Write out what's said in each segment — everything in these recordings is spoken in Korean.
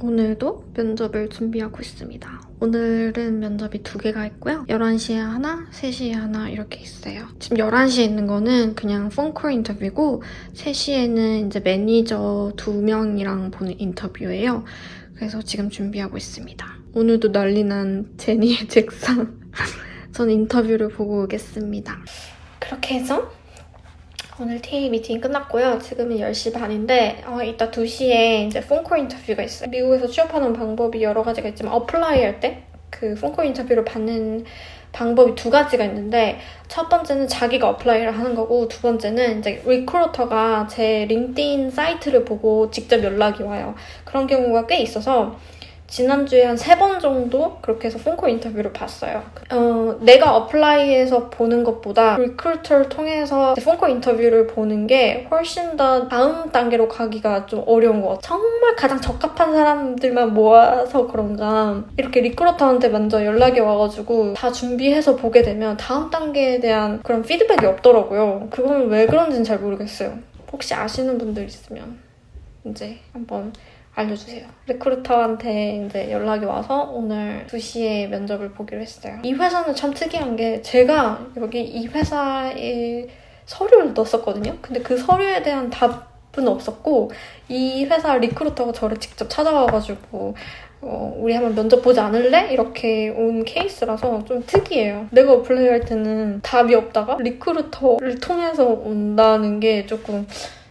오늘도 면접을 준비하고 있습니다. 오늘은 면접이 두 개가 있고요. 11시에 하나, 3시에 하나 이렇게 있어요. 지금 11시에 있는 거는 그냥 phone call 인터뷰고 3시에는 이제 매니저 두 명이랑 보는 인터뷰예요. 그래서 지금 준비하고 있습니다. 오늘도 난리난 제니의 책상. 전 인터뷰를 보고 오겠습니다. 그렇게 해서 오늘 TA 미팅 끝났고요. 지금은 10시 반인데 어, 이따 2시에 이제 phone call 인터뷰가 있어요. 미국에서 취업하는 방법이 여러 가지가 있지만 apply 할 때 그 phone call 인터뷰를 받는 방법이 두 가지가 있는데 첫 번째는 자기가 apply를 하는 거고 두 번째는 이제 recruiter가 제 LinkedIn 사이트를 보고 직접 연락이 와요. 그런 경우가 꽤 있어서 지난주에 한 세 번 정도 그렇게 해서 phone call 인터뷰를 봤어요. 어, 내가 apply해서 보는 것보다 recruiter를 통해서 phone call 인터뷰를 보는 게 훨씬 더 다음 단계로 가기가 좀 어려운 것 같아요. 정말 가장 적합한 사람들만 모아서 그런가 이렇게 recruiter한테 먼저 연락이 와가지고 다 준비해서 보게 되면 다음 단계에 대한 그런 피드백이 없더라고요. 그건 왜 그런지는 잘 모르겠어요. 혹시 아시는 분들 있으면 이제 한번 알려주세요. recruiter한테 이제 연락이 와서 오늘 2시에 면접을 보기로 했어요. 이 회사는 참 특이한 게 제가 여기 이 회사에 서류를 넣었었거든요. 근데 그 서류에 대한 답은 없었고 이 회사 recruiter가 저를 직접 찾아와가지고 어, 우리 한번 면접 보지 않을래? 이렇게 온 케이스라서 좀 특이해요. 내가 apply 할 때는 답이 없다가 recruiter를 통해서 온다는 게 조금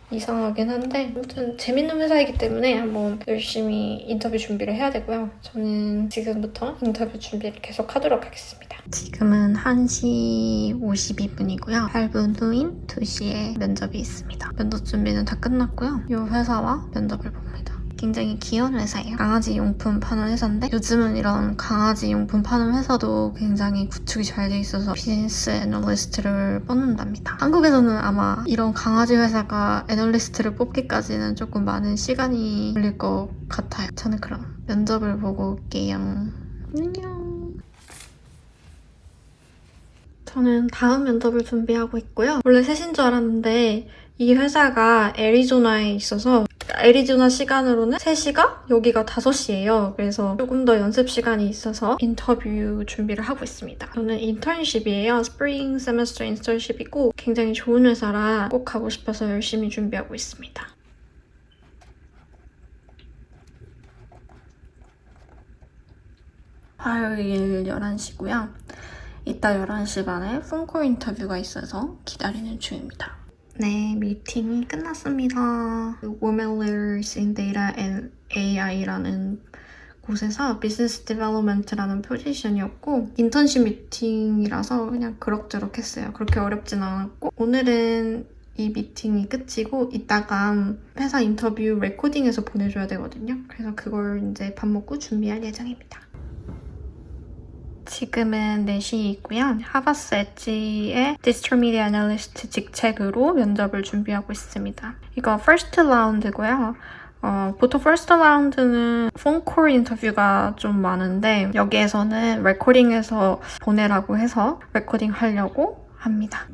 이상하긴 한데 아무튼 재밌는 회사이기 때문에 한번 열심히 인터뷰 준비를 해야 되고요. 저는 지금부터 인터뷰 준비를 계속 하도록 하겠습니다. 지금은 1시 52분이고요. 8분 후인 2시에 면접이 있습니다. 면접 준비는 다 끝났고요. 이 회사와 면접을 봅니다. 굉장히 귀여운 회사예요. 강아지 용품 파는 회사인데 요즘은 이런 강아지 용품 파는 회사도 굉장히 구축이 잘 돼 있어서 비즈니스 애널리스트를 뽑는답니다. 한국에서는 아마 이런 강아지 회사가 애널리스트를 뽑기까지는 조금 많은 시간이 걸릴 것 같아요. 저는 그럼 면접을 보고 올게요. 안녕. 저는 다음 면접을 준비하고 있고요. 원래 3시인 줄 알았는데 이 회사가 애리조나에 있어서 애리조나 시간으로는 3시가 여기가 5시예요. 그래서 조금 더 연습 시간이 있어서 인터뷰 준비를 하고 있습니다. 저는 인턴십이에요. spring semester 인턴십이고 굉장히 좋은 회사라 꼭 가고 싶어서 열심히 준비하고 있습니다. 화요일 11시고요. 이따 11시 반에 phone call 인터뷰가 있어서 기다리는 중입니다. 네, 미팅이 끝났습니다. Women Leaders in Data and AI라는 곳에서 business development라는 포지션이었고 인턴십 미팅이라서 그냥 그럭저럭 했어요. 그렇게 어렵진 않았고 오늘은 이 미팅이 끝이고 이따가 회사 인터뷰 레코딩해서 보내줘야 되거든요. 그래서 그걸 이제 밥 먹고 준비할 예정입니다. 지금은 4시이고요. Havas Edge의 digital media analyst 직책으로 면접을 준비하고 있습니다. 이거 first round고요. 어, 보통 first round는 phone call 인터뷰가 좀 많은데 여기에서는 레코딩해서 보내라고 해서 레코딩 하려고 합니다.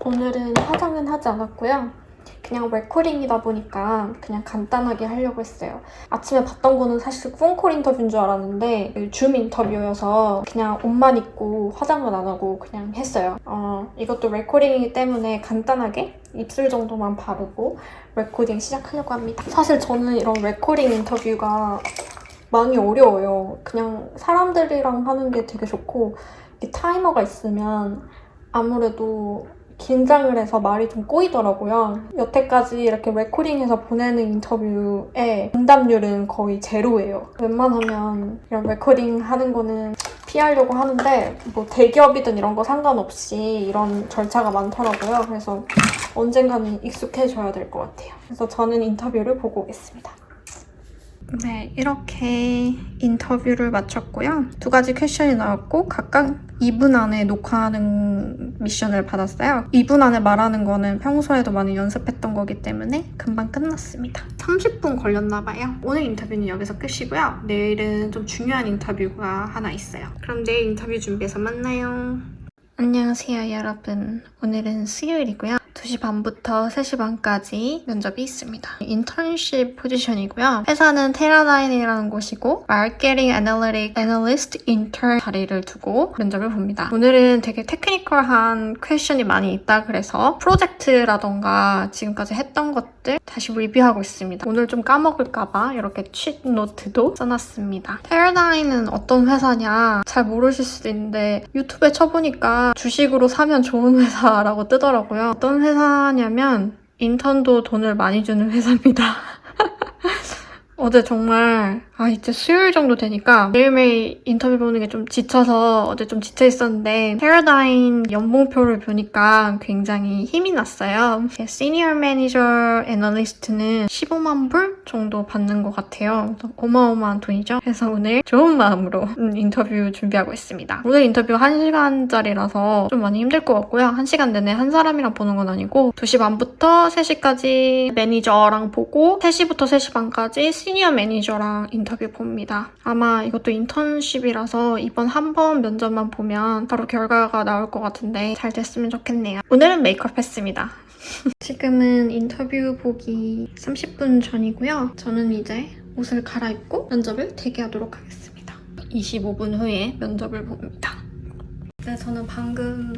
오늘은 화장은 하지 않았고요. 그냥 레코딩이다 보니까 그냥 간단하게 하려고 했어요. 아침에 봤던 거는 사실 phone call 인터뷰인 줄 알았는데 줌 인터뷰여서 그냥 옷만 입고 화장은 안 하고 그냥 했어요. 어, 이것도 레코딩이기 때문에 간단하게 입술 정도만 바르고 레코딩 시작하려고 합니다. 사실 저는 이런 레코딩 인터뷰가 많이 어려워요. 그냥 사람들이랑 하는 게 되게 좋고 타이머가 있으면 아무래도 긴장을 해서 말이 좀 꼬이더라고요. 여태까지 이렇게 레코딩해서 보내는 인터뷰에 응답률은 거의 제로예요. 웬만하면 이런 레코딩 하는 거는 피하려고 하는데 뭐 대기업이든 이런 거 상관없이 이런 절차가 많더라고요. 그래서 언젠가는 익숙해져야 될 것 같아요. 그래서 저는 인터뷰를 보고 오겠습니다. 네, 이렇게 인터뷰를 마쳤고요. 두 가지 퀘션이 나왔고 각각 2분 안에 녹화하는 미션을 받았어요. 2분 안에 말하는 거는 평소에도 많이 연습했던 거기 때문에 금방 끝났습니다. 30분 걸렸나 봐요. 오늘 인터뷰는 여기서 끝이고요. 내일은 좀 중요한 인터뷰가 하나 있어요. 그럼 내일 인터뷰 준비해서 만나요. 안녕하세요 여러분. 오늘은 수요일이고요. 2시 반부터 3시 반까지 면접이 있습니다. 인턴십 포지션이고요. 회사는 Teradyne이라는 곳이고 marketing analytic analyst 인턴 자리를 두고 면접을 봅니다. 오늘은 되게 technical한 question이 많이 있다 그래서 프로젝트라던가 지금까지 했던 것들 다시 리뷰하고 있습니다. 오늘 좀 까먹을까봐 이렇게 취 노트도 써놨습니다. Teradyne은 어떤 회사냐 잘 모르실 수도 있는데 유튜브에 쳐보니까 주식으로 사면 좋은 회사라고 뜨더라고요. 어떤 회사 냐면 인턴도 돈을 많이 주는 회사입니다. 어제 정말 아 이제 수요일 정도 되니까 매일매일 인터뷰 보는 게 좀 지쳐서 어제 좀 지쳐 있었는데 Teradyne 연봉표를 보니까 굉장히 힘이 났어요. senior manager analyst는 15만 불 정도 받는 것 같아요. 어마어마한 돈이죠. 그래서 오늘 좋은 마음으로 음, 인터뷰 준비하고 있습니다. 오늘 인터뷰 1시간짜리라서 좀 많이 힘들 것 같고요. 1시간 내내 한 사람이랑 보는 건 아니고 2시 반부터 3시까지 매니저랑 보고 3시부터 3시 반까지 senior manager랑 인터뷰 봅니다. 아마 이것도 인턴십이라서 이번 한 번 면접만 보면 바로 결과가 나올 것 같은데 잘 됐으면 좋겠네요. 오늘은 메이크업 했습니다. 지금은 인터뷰 보기 30분 전이고요. 저는 이제 옷을 갈아입고 면접을 대기하도록 하겠습니다. 25분 후에 면접을 봅니다. 네, 저는 방금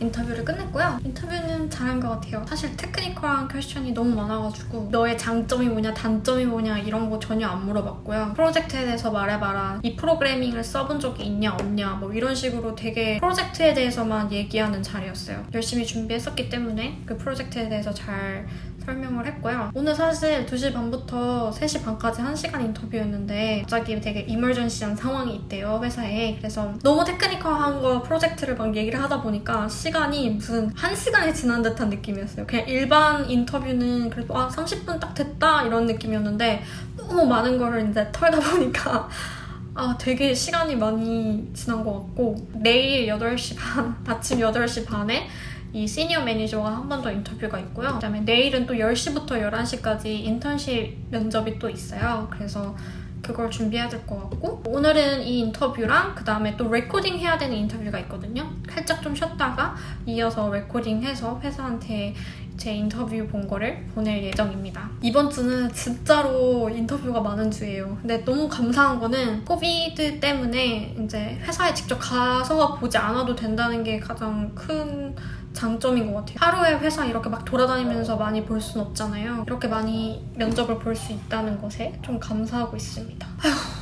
인터뷰를 끝냈고요. 인터뷰는 잘한 것 같아요. 사실 technical한 question이 너무 많아가지고 너의 장점이 뭐냐, 단점이 뭐냐 이런 거 전혀 안 물어봤고요. 프로젝트에 대해서 말해봐라. 이 프로그래밍을 써본 적이 있냐, 없냐 뭐 이런 식으로 되게 프로젝트에 대해서만 얘기하는 자리였어요. 열심히 준비했었기 때문에 그 프로젝트에 대해서 잘 설명을 했고요. 오늘 사실 2시 반부터 3시 반까지 1시간 인터뷰였는데 갑자기 되게 이멀전시한 상황이 있대요, 회사에. 그래서 너무 테크니컬한 거 프로젝트를 막 얘기를 하다 보니까 시간이 무슨 1시간이 지난 듯한 느낌이었어요. 그냥 일반 인터뷰는 그래도 아 30분 딱 됐다 이런 느낌이었는데 너무 많은 거를 이제 털다 보니까 아, 되게 시간이 많이 지난 것 같고 내일 8시 반, 아침 8시 반에 이 시니어 매니저와 한 번 더 인터뷰가 있고요. 그다음에 내일은 또 10시부터 11시까지 인턴십 면접이 또 있어요. 그래서 그걸 준비해야 될 것 같고 오늘은 이 인터뷰랑 그 다음에 또 레코딩 해야 되는 인터뷰가 있거든요. 살짝 좀 쉬었다가 이어서 레코딩해서 회사한테 제 인터뷰 본 거를 보낼 예정입니다. 이번 주는 진짜로 인터뷰가 많은 주예요. 근데 너무 감사한 거는 COVID 때문에 이제 회사에 직접 가서 보지 않아도 된다는 게 가장 큰 장점인 것 같아요. 하루에 회사 이렇게 막 돌아다니면서 많이 볼 순 없잖아요. 이렇게 많이 면접을 볼 수 있다는 것에 좀 감사하고 있습니다. 아휴.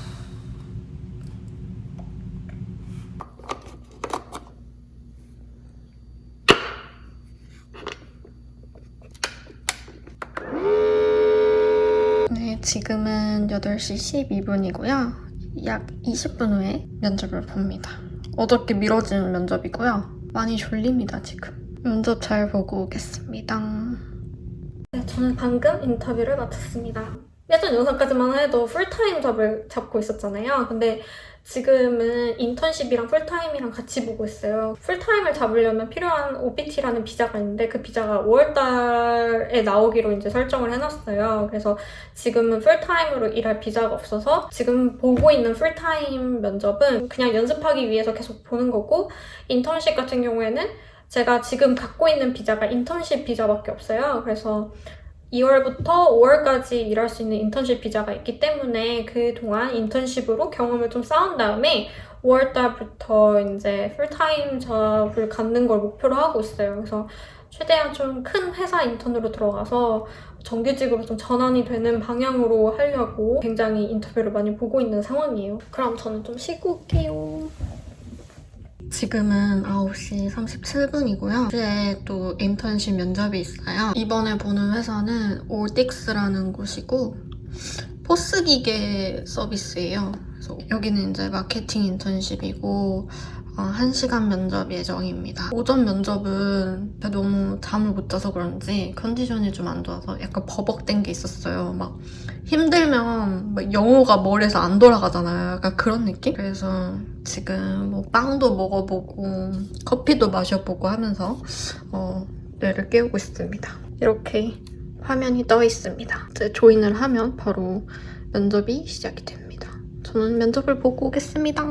네, 지금은 8시 12분이고요. 약 20분 후에 면접을 봅니다. 어저께 미뤄진 면접이고요. 많이 졸립니다, 지금. 면접 잘 보고 오겠습니다. 네, 저는 방금 인터뷰를 마쳤습니다. 예전 영상까지만 해도 풀타임 job을 잡고 있었잖아요. 근데 지금은 인턴십이랑 풀타임이랑 같이 보고 있어요. 풀타임을 잡으려면 필요한 OPT라는 비자가 있는데 그 비자가 5월달에 나오기로 이제 설정을 해놨어요. 그래서 지금은 풀타임으로 일할 비자가 없어서 지금 보고 있는 풀타임 면접은 그냥 연습하기 위해서 계속 보는 거고 인턴십 같은 경우에는 제가 지금 갖고 있는 비자가 인턴십 비자밖에 없어요. 그래서 2월부터 5월까지 일할 수 있는 인턴십 비자가 있기 때문에 그동안 인턴십으로 경험을 좀 쌓은 다음에 5월달부터 이제 풀타임 잡을 갖는 걸 목표로 하고 있어요. 그래서 최대한 좀 큰 회사 인턴으로 들어가서 정규직으로 좀 전환이 되는 방향으로 하려고 굉장히 인터뷰를 많이 보고 있는 상황이에요. 그럼 저는 좀 쉬고 올게요. 지금은 9시 37분이고요. 어제 또 인턴십 면접이 있어요. 이번에 보는 회사는 올딕스라는 곳이고 포스기계 서비스예요. 그래서 여기는 이제 마케팅 인턴십이고 어, 1시간 면접 예정입니다. 오전 면접은 너무 잠을 못 자서 그런지 컨디션이 좀 안 좋아서 약간 버벅된 게 있었어요. 막 힘들면 막 영어가 머리에서 안 돌아가잖아요. 약간 그런 느낌? 그래서 지금 뭐 빵도 먹어보고 커피도 마셔보고 하면서 어, 뇌를 깨우고 있습니다. 이렇게 화면이 떠 있습니다. 이제 join을 하면 바로 면접이 시작이 됩니다. 저는 면접을 보고 오겠습니다.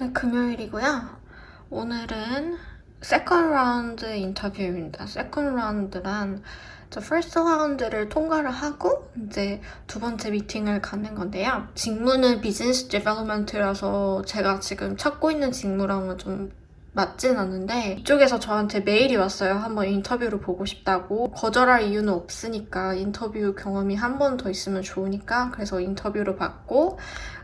네, 금요일이고요. 오늘은 second round 인터뷰입니다. second round란 저 first round를 통과를 하고 이제 두 번째 미팅을 갖는 건데요. 직무는 business development라서 제가 지금 찾고 있는 직무랑은 좀 맞진 않는데 이쪽에서 저한테 메일이 왔어요. 한번 인터뷰를 보고 싶다고. 거절할 이유는 없으니까 인터뷰 경험이 한 번 더 있으면 좋으니까 그래서 인터뷰를 받고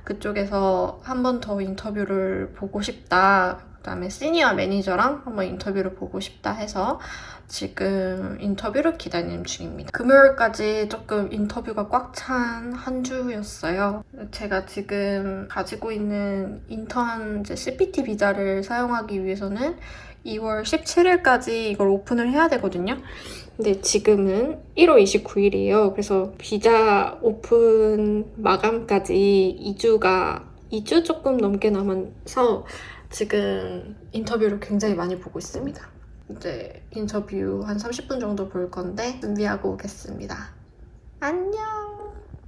그쪽에서 한 번 더 인터뷰를 보고 싶다. 그 다음에 senior manager랑 한번 인터뷰를 보고 싶다 해서 지금 인터뷰를 기다리는 중입니다. 금요일까지 조금 인터뷰가 꽉 찬 한 주였어요. 제가 지금 가지고 있는 인턴 CPT 비자를 사용하기 위해서는 2월 17일까지 이걸 오픈을 해야 되거든요. 근데 지금은 1월 29일이에요. 그래서 비자 오픈 마감까지 2주가 2주 조금 넘게 남아서 지금 인터뷰를 굉장히 많이 보고 있습니다. 이제 인터뷰 한 30분 정도 볼 건데 준비하고 오겠습니다. 안녕!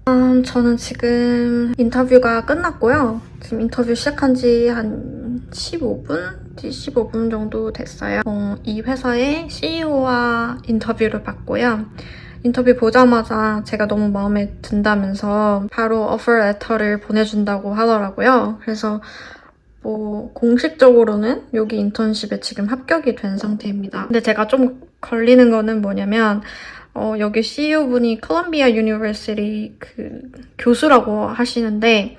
음, 저는 지금 인터뷰가 끝났고요. 지금 인터뷰 시작한 지 한 15분? 15분 정도 됐어요. 어, 이 회사의 CEO와 인터뷰를 받고요. 인터뷰 보자마자 제가 너무 마음에 든다면서 바로 오퍼 레터를 보내준다고 하더라고요. 그래서 뭐 공식적으로는 여기 인턴십에 지금 합격이 된 상태입니다. 근데 제가 좀 걸리는 거는 뭐냐면 어, 여기 CEO분이 Columbia University 그 교수라고 하시는데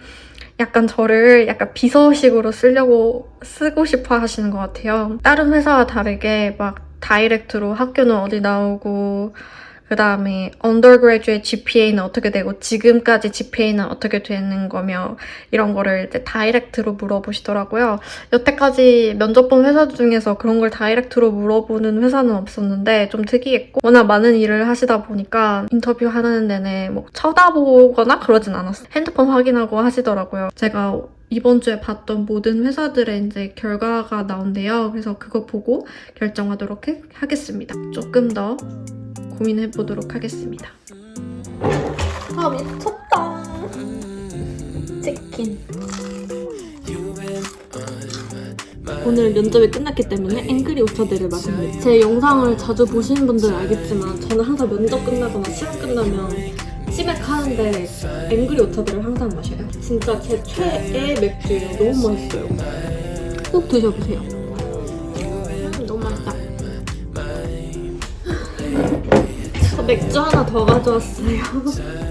약간 저를 약간 비서식으로 쓰려고 쓰고 싶어 하시는 것 같아요. 다른 회사와 다르게 막 direct로 학교는 어디 나오고 그 다음에 undergraduate GPA는 어떻게 되고 지금까지 GPA는 어떻게 되는 거며 이런 거를 이제 다이렉트로 물어보시더라고요. 여태까지 면접 본 회사 중에서 그런 걸 다이렉트로 물어보는 회사는 없었는데 좀 특이했고 워낙 많은 일을 하시다 보니까 인터뷰 하는 내내 뭐 쳐다보거나 그러진 않았어요. 핸드폰 확인하고 하시더라고요. 제가 이번 주에 봤던 모든 회사들의 이제 결과가 나온대요. 그래서 그거 보고 결정하도록 해- 하겠습니다. 조금 더 고민해 보도록 하겠습니다. 아 미쳤다. 치킨. 오늘 면접이 끝났기 때문에 앵그리 오차들을 마십니다. 제 영상을 자주 보시는 분들은 알겠지만 저는 항상 면접 끝나거나 시험 끝나면 치맥하는데 앵그리 오차들을 항상 마셔요. 진짜 제 최애 맥주예요. 너무 맛있어요. 꼭 드셔보세요. 맥주 하나 더 가져왔어요.